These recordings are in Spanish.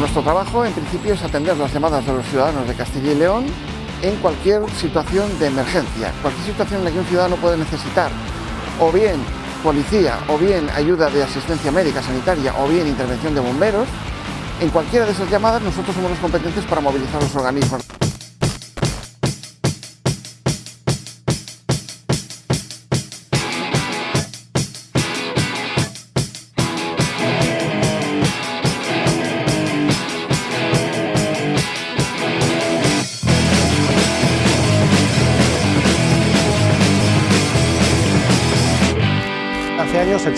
Nuestro trabajo en principio es atender las llamadas de los ciudadanos de Castilla y León en cualquier situación de emergencia, cualquier situación en la que un ciudadano puede necesitar o bien policía, o bien ayuda de asistencia médica, sanitaria, o bien intervención de bomberos, en cualquiera de esas llamadas nosotros somos los competentes para movilizar los organismos.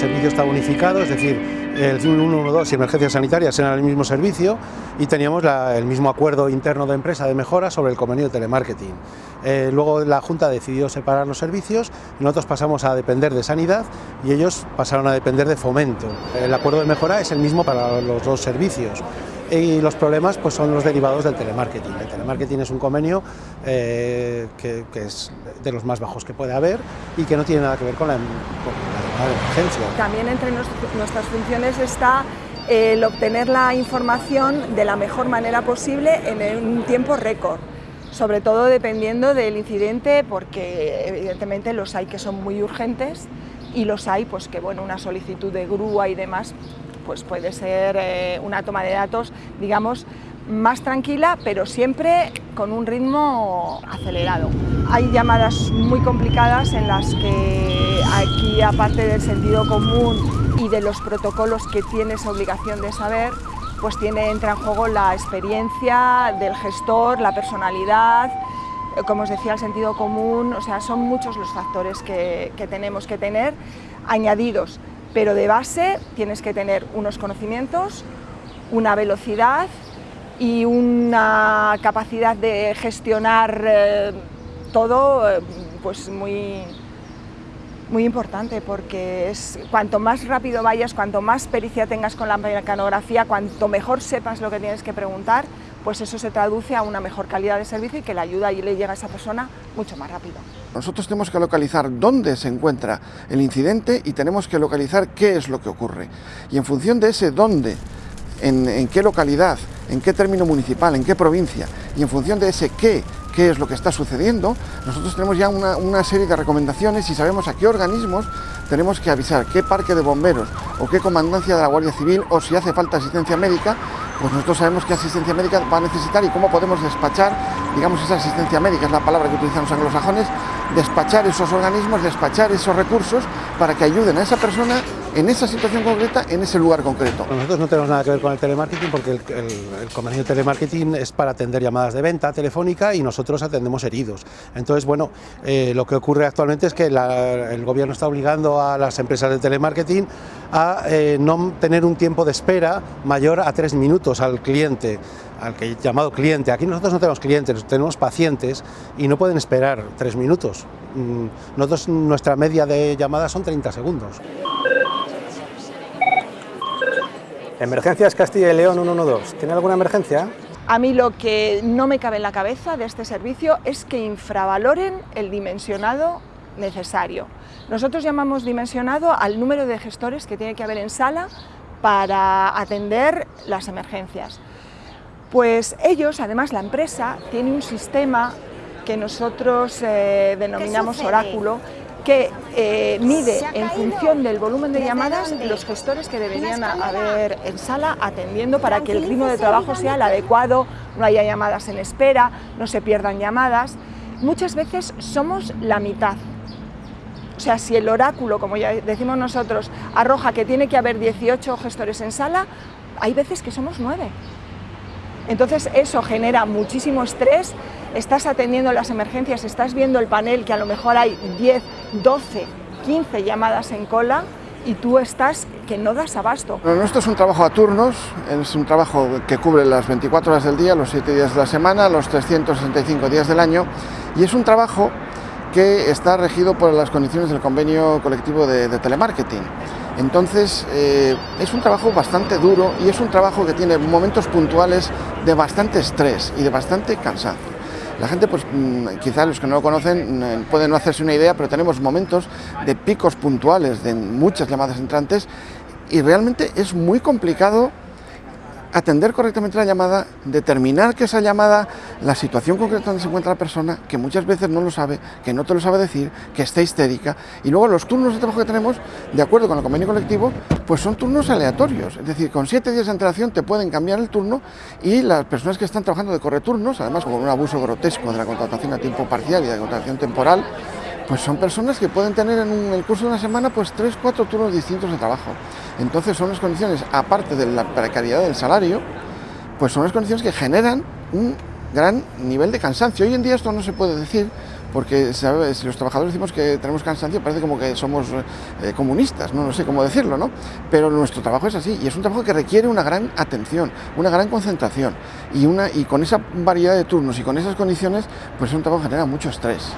Servicio estaba unificado, es decir, el 112 y emergencias sanitarias eran el mismo servicio y teníamos el mismo acuerdo interno de empresa de mejora sobre el convenio de telemarketing. Eh, luego la Junta decidió separar los servicios, nosotros pasamos a depender de sanidad y ellos pasaron a depender de fomento. El acuerdo de mejora es el mismo para los dos servicios y los problemas pues, son los derivados del telemarketing. El telemarketing es un convenio eh, que, que, es de los más bajos que puede haber y que no tiene nada que ver con la, con la También entre nuestras funciones está el obtener la información de la mejor manera posible en un tiempo récord. Sobre todo dependiendo del incidente porque evidentemente los hay que son muy urgentes y los hay pues que bueno una solicitud de grúa y demás pues puede ser eh, una toma de datos, digamos, más tranquila, pero siempre con un ritmo acelerado. Hay llamadas muy complicadas en las que aquí, aparte del sentido común y de los protocolos que tienes obligación de saber, pues tiene, entra en juego la experiencia del gestor, la personalidad, eh, como os decía, el sentido común, o sea, son muchos los factores que, que tenemos que tener añadidos pero de base tienes que tener unos conocimientos, una velocidad y una capacidad de gestionar eh, todo eh, pues muy, muy importante porque es, cuanto más rápido vayas, cuanto más pericia tengas con la mecanografía, cuanto mejor sepas lo que tienes que preguntar, pues eso se traduce a una mejor calidad de servicio y que la ayuda y le llega a esa persona mucho más rápido. Nosotros tenemos que localizar dónde se encuentra el incidente y tenemos que localizar qué es lo que ocurre. Y en función de ese dónde, en, en qué localidad, en qué término municipal, en qué provincia, y en función de ese qué, qué es lo que está sucediendo, nosotros tenemos ya una, serie de recomendaciones y sabemos a qué organismos tenemos que avisar, qué parque de bomberos o qué comandancia de la Guardia Civil o si hace falta asistencia médica, pues nosotros sabemos qué asistencia médica va a necesitar y cómo podemos despachar, digamos, esa asistencia médica, es la palabra que utilizan los anglosajones, despachar esos organismos, despachar esos recursos para que ayuden a esa persona en esa situación concreta, en ese lugar concreto. Nosotros no tenemos nada que ver con el telemarketing porque el, el, el convenio de telemarketing es para atender llamadas de venta telefónica y nosotros atendemos heridos. Entonces, bueno, eh, lo que ocurre actualmente es que el gobierno está obligando a las empresas de telemarketing a eh, no tener un tiempo de espera mayor a tres minutos al cliente, al que llamado cliente. Aquí nosotros no tenemos clientes, tenemos pacientes y no pueden esperar tres minutos. Mm, nosotros, nuestra media de llamadas son 30 segundos. Emergencias Castilla y León 112. ¿Tiene alguna emergencia? A mí lo que no me cabe en la cabeza de este servicio es que infravaloren el dimensionado necesario. Nosotros llamamos dimensionado al número de gestores que tiene que haber en sala para atender las emergencias. Pues ellos, además la empresa, tiene un sistema que nosotros eh, denominamos oráculo, que eh, mide en función del volumen de llamadas los gestores que deberían haber en sala atendiendo para que el ritmo de trabajo sea el adecuado, no haya llamadas en espera, no se pierdan llamadas. Muchas veces somos la mitad. O sea, si el oráculo, como ya decimos nosotros, arroja que tiene que haber 18 gestores en sala, hay veces que somos 9. Entonces eso genera muchísimo estrés, estás atendiendo las emergencias, estás viendo el panel que a lo mejor hay 10, 12, 15 llamadas en cola y tú estás que no das abasto. Bueno, nuestro es un trabajo a turnos, es un trabajo que cubre las 24 horas del día, los 7 días de la semana, los 365 días del año y es un trabajo que está regido por las condiciones del convenio colectivo de, de telemarketing. Entonces eh, es un trabajo bastante duro y es un trabajo que tiene momentos puntuales de bastante estrés y de bastante cansancio. La gente, pues mm, quizás los que no lo conocen mm, pueden no hacerse una idea, pero tenemos momentos de picos puntuales de muchas llamadas entrantes y realmente es muy complicado atender correctamente la llamada, determinar que esa llamada, la situación concreta donde se encuentra la persona, que muchas veces no lo sabe, que no te lo sabe decir, que está histérica, y luego los turnos de trabajo que tenemos, de acuerdo con el convenio colectivo, pues son turnos aleatorios, es decir, con siete días de antelación te pueden cambiar el turno y las personas que están trabajando de correturnos, además con un abuso grotesco de la contratación a tiempo parcial y de la contratación temporal, pues son personas que pueden tener en el curso de una semana pues tres, cuatro turnos distintos de trabajo. Entonces son las condiciones, aparte de la precariedad del salario, pues son las condiciones que generan un gran nivel de cansancio. Hoy en día esto no se puede decir, porque si los trabajadores decimos que tenemos cansancio, parece como que somos eh, comunistas, ¿no? no sé cómo decirlo, ¿no? Pero nuestro trabajo es así, y es un trabajo que requiere una gran atención, una gran concentración, y, una, y con esa variedad de turnos y con esas condiciones, pues es un trabajo que genera mucho estrés.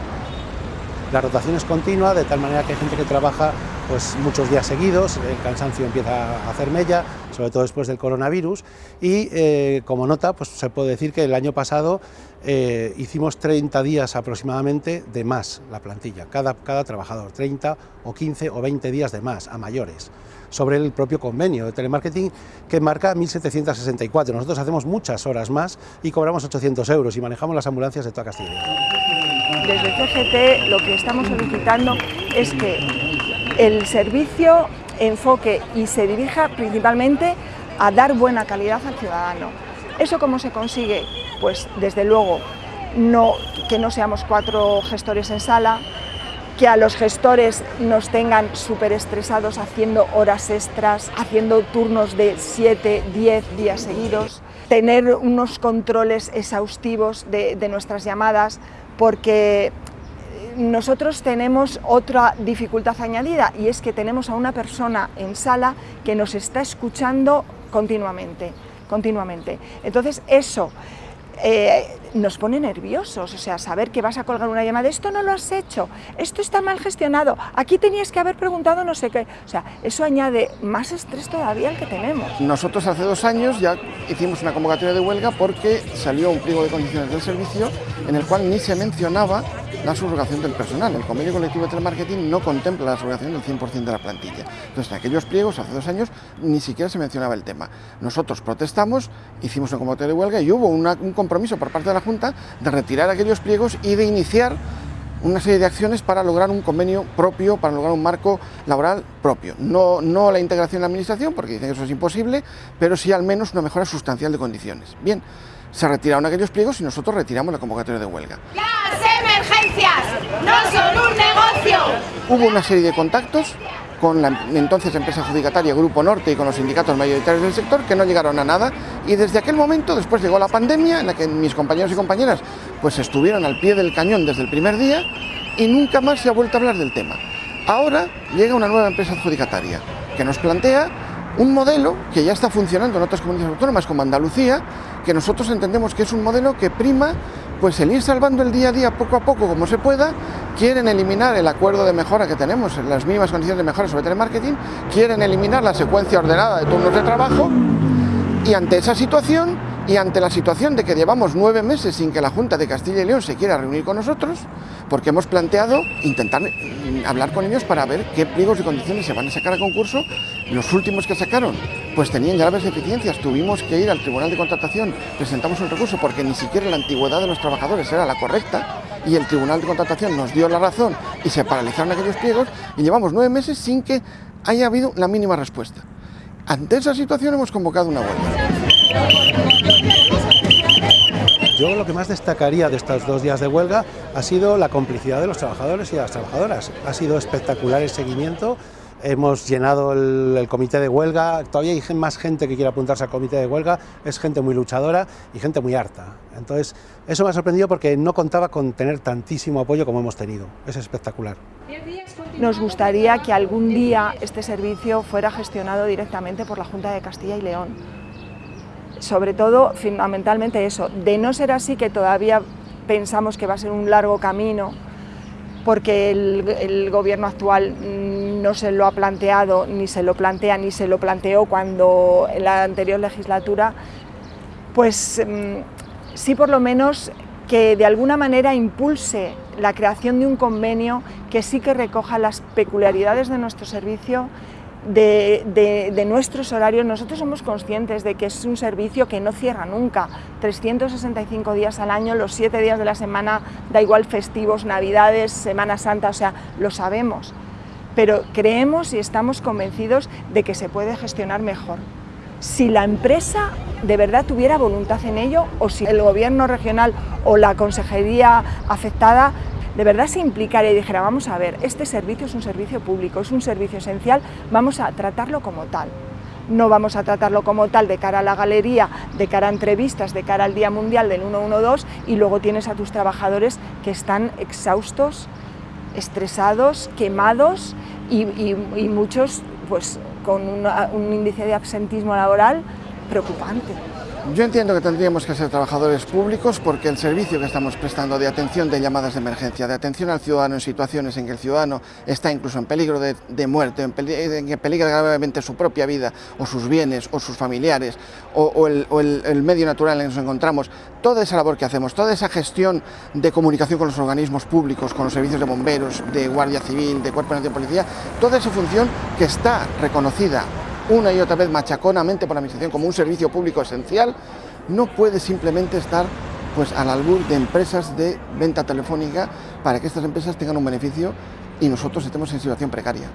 La rotación es continua, de tal manera que hay gente que trabaja pues, muchos días seguidos, el cansancio empieza a hacer mella, sobre todo después del coronavirus, y eh, como nota pues, se puede decir que el año pasado eh, hicimos 30 días aproximadamente de más la plantilla, cada, cada trabajador, 30 o 15 o 20 días de más a mayores sobre el propio convenio de telemarketing que marca 1.764. Nosotros hacemos muchas horas más y cobramos 800 euros y manejamos las ambulancias de toda Castilla desde CGT lo que estamos solicitando es que el servicio enfoque y se dirija principalmente a dar buena calidad al ciudadano. ¿Eso cómo se consigue? Pues desde luego que no seamos cuatro gestores en sala, que a los gestores nos tengan súper estresados haciendo horas extras, haciendo turnos de 7, 10 días seguidos, tener unos controles exhaustivos de nuestras llamadas, porque nosotros tenemos otra dificultad añadida y es que tenemos a una persona en sala que nos está escuchando continuamente, continuamente. Entonces eso eh, nos pone nerviosos, o sea, saber que vas a colgar una llamada, esto no lo has hecho, esto está mal gestionado, aquí tenías que haber preguntado no sé qué, o sea, eso añade más estrés todavía al que tenemos. Nosotros hace dos años ya hicimos una convocatoria de huelga porque salió un pliego de condiciones del servicio en el cual ni se mencionaba la subrogación del personal. El convenio colectivo de telemarketing no contempla la subrogación del 100% de la plantilla. Entonces, en aquellos pliegos, hace dos años, ni siquiera se mencionaba el tema. Nosotros protestamos, hicimos una convocatoria de huelga y hubo un compromiso por parte de la Junta de retirar aquellos pliegos y de iniciar una serie de acciones para lograr un convenio propio, para lograr un marco laboral propio. No, no la integración en la Administración, porque dicen que eso es imposible, pero sí al menos una mejora sustancial de condiciones. Bien, se retiraron aquellos pliegos y nosotros retiramos la convocatoria de huelga. Las emergencias no son un negocio. Hubo una serie de contactos con la entonces empresa adjudicataria Grupo Norte y con los sindicatos mayoritarios del sector que no llegaron a nada y desde aquel momento después llegó la pandemia en la que mis compañeros y compañeras pues estuvieron al pie del cañón desde el primer día y nunca más se ha vuelto a hablar del tema. Ahora llega una nueva empresa adjudicataria que nos plantea un modelo que ya está funcionando en otras comunidades autónomas como Andalucía, que nosotros entendemos que es un modelo que prima pues el ir salvando el día a día poco a poco como se pueda, quieren eliminar el acuerdo de mejora que tenemos, en las mismas condiciones de mejora sobre telemarketing, quieren eliminar la secuencia ordenada de turnos de trabajo. Y ante esa situación y ante la situación de que llevamos nueve meses sin que la Junta de Castilla y León se quiera reunir con nosotros, porque hemos planteado intentar mm, hablar con ellos para ver qué pliegos y condiciones se van a sacar a concurso. Los últimos que sacaron pues tenían graves deficiencias, tuvimos que ir al Tribunal de Contratación, presentamos un recurso porque ni siquiera la antigüedad de los trabajadores era la correcta y el Tribunal de Contratación nos dio la razón y se paralizaron aquellos pliegos y llevamos nueve meses sin que haya habido la mínima respuesta. Ante esa situación hemos convocado una huelga. Yo lo que más destacaría de estos dos días de huelga ha sido la complicidad de los trabajadores y de las trabajadoras. Ha sido espectacular el seguimiento, hemos llenado el, comité de huelga, todavía hay más gente que quiere apuntarse al comité de huelga, es gente muy luchadora y gente muy harta. Entonces, eso me ha sorprendido porque no contaba con tener tantísimo apoyo como hemos tenido, es espectacular. Nos gustaría que algún día este servicio fuera gestionado directamente por la Junta de Castilla y León sobre todo, fundamentalmente eso, de no ser así que todavía pensamos que va a ser un largo camino, porque el, gobierno actual no se lo ha planteado, ni se lo plantea, ni se lo planteó cuando en la anterior legislatura, pues mm, sí por lo menos que de alguna manera impulse la creación de un convenio que sí que recoja las peculiaridades de nuestro servicio de, nuestros horarios, nosotros somos conscientes de que es un servicio que no cierra nunca, 365 días al año, los 7 días de la semana, da igual festivos, navidades, Semana Santa, o sea, lo sabemos, pero creemos y estamos convencidos de que se puede gestionar mejor. Si la empresa de verdad tuviera voluntad en ello o si el gobierno regional o la consejería afectada de verdad se implicara y dijera, vamos a ver, este servicio es un servicio público, es un servicio esencial, vamos a tratarlo como tal. No vamos a tratarlo como tal de cara a la galería, de cara a entrevistas, de cara al Día Mundial del 112 y luego tienes a tus trabajadores que están exhaustos, estresados, quemados y, muchos pues, con un índice de absentismo laboral preocupante. Yo entiendo que tendríamos que ser trabajadores públicos porque el servicio que estamos prestando de atención de llamadas de emergencia, de atención al ciudadano en situaciones en que el ciudadano está incluso en peligro de, muerte, en, que peligra gravemente su propia vida o sus bienes o sus familiares o, el, medio natural en el que nos encontramos, toda esa labor que hacemos, toda esa gestión de comunicación con los organismos públicos, con los servicios de bomberos, de Guardia Civil, de Cuerpo de Policía, toda esa función que está reconocida una y otra vez machaconamente por la Administración como un servicio público esencial, no puede simplemente estar pues, al albur de empresas de venta telefónica para que estas empresas tengan un beneficio y nosotros estemos en situación precaria.